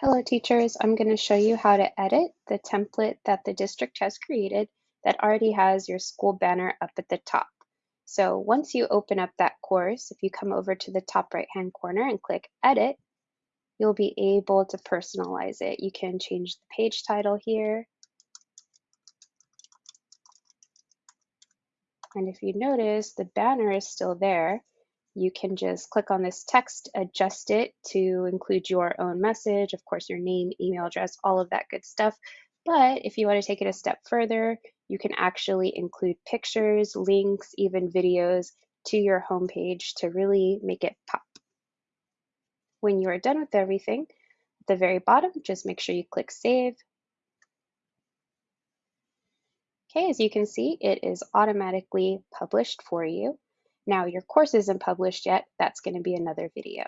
Hello teachers, I'm going to show you how to edit the template that the district has created that already has your school banner up at the top. So once you open up that course, if you come over to the top right hand corner and click edit, you'll be able to personalize it. You can change the page title here. And if you notice, the banner is still there, you can just click on this text, adjust it to include your own message, of course, your name, email address, all of that good stuff. But if you want to take it a step further, you can actually include pictures, links, even videos to your homepage to really make it pop. When you are done with everything, at the very bottom, just make sure you click Save. Okay, as you can see, it is automatically published for you. Now your course isn't published yet, that's gonna be another video.